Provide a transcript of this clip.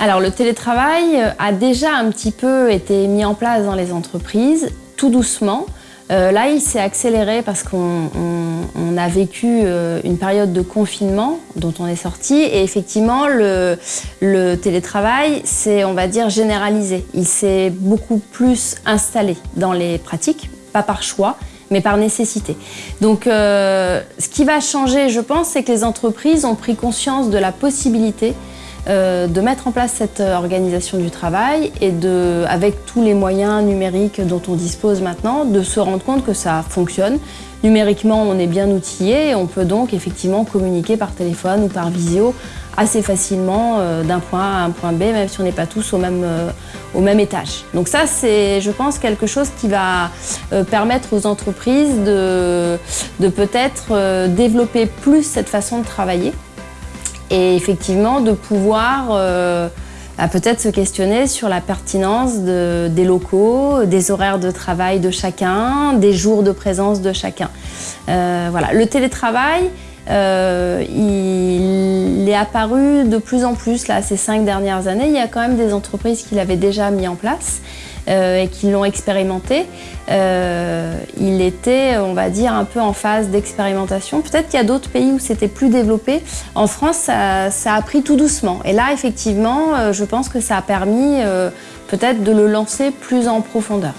Alors le télétravail a déjà un petit peu été mis en place dans les entreprises, tout doucement. Euh, là, il s'est accéléré parce qu'on a vécu euh, une période de confinement dont on est sorti et effectivement, le, télétravail, c'est, on va dire, généralisé. Il s'est beaucoup plus installé dans les pratiques, pas par choix, mais par nécessité. Donc, euh, ce qui va changer, je pense, c'est que les entreprises ont pris conscience de la possibilité euh, de mettre en place cette euh, organisation du travail et de, avec tous les moyens numériques dont on dispose maintenant, de se rendre compte que ça fonctionne. Numériquement, on est bien outillé et on peut donc effectivement communiquer par téléphone ou par visio assez facilement euh, d'un point A à un point B, même si on n'est pas tous au même, au même étage. Donc ça, c'est, je pense, quelque chose qui va permettre aux entreprises de, de peut-être développer plus cette façon de travailler et effectivement de pouvoir euh, bah, peut-être se questionner sur la pertinence des locaux, des horaires de travail de chacun, des jours de présence de chacun. Euh, voilà. Le télétravail, euh, il est apparu de plus en plus là, ces cinq dernières années. Il y a quand même des entreprises qui l'avaient déjà mis en place. Euh, et qui l'ont expérimenté, euh, il était, on va dire, un peu en phase d'expérimentation. Peut-être qu'il y a d'autres pays où c'était plus développé. En France, ça, a pris tout doucement. Et là, effectivement, euh, je pense que ça a permis peut-être de le lancer plus en profondeur.